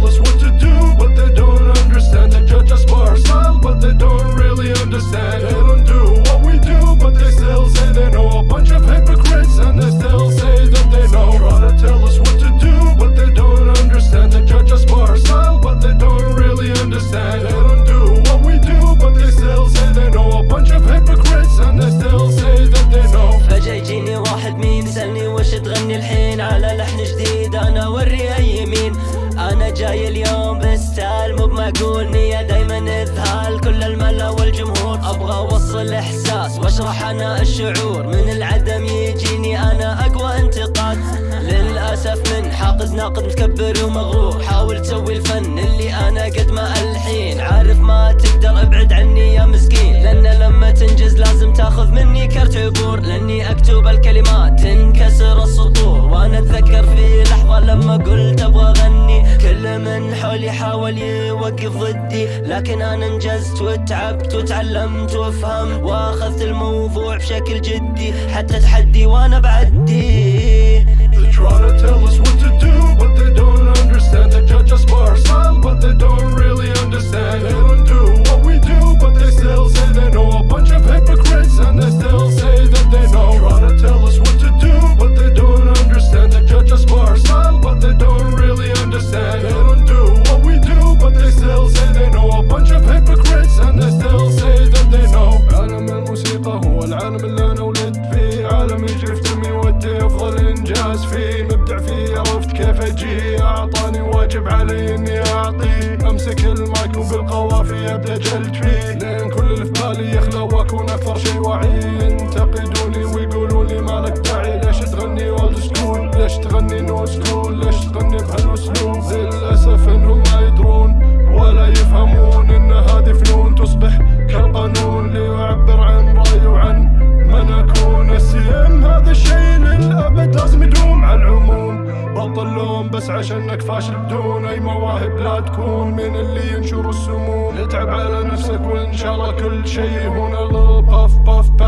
Let's what جاي اليوم بستايل مو بمعقول نية دايما اذهال كل الملا والجمهور. أبغى أوصل إحساس وأشرح أنا الشعور. من العدم يجيني أنا أقوى انتقاد. للأسف من حاقد ناقد متكبر ومغرور. حاول تسوي الفن اللي أنا قد ما ألحين. عارف ما تقدر أبعد عني يا مسكين. لأن لما تنجز لازم تاخذ مني كرت عبور. لأني أكتب الكلمات تنكسر السطور. وأنا أتذكر في لحظة حاول يوقف ضدي لكن أنا انجزت وتعبت وتعلمت وأفهم وأخذت الموضوع بشكل جدي حتى تحدي وأنا بعدي. الناس فيه مبدع فيه عرفت كيف أجي. أعطاني واجب علي إني اعطيه أمسك المايك وبالقوافي أبدأ جلد فيه. لأن كل اللي في بالي يخلى واكون أكثر شي وعي. ينتقدوني ويقولوا لي مالك تسعش انك فاشل بدون أي مواهب لا تكون من اللي ينشر السموم. اتعب على نفسك وإن شاء الله كل شيء هنا. للباف باف باف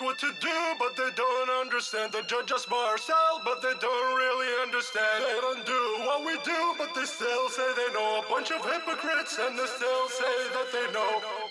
what to do, but they don't understand. They judge us by ourselves, but they don't really understand. They don't do what we do, but they still say they know. A bunch of hypocrites, and they still say that they know.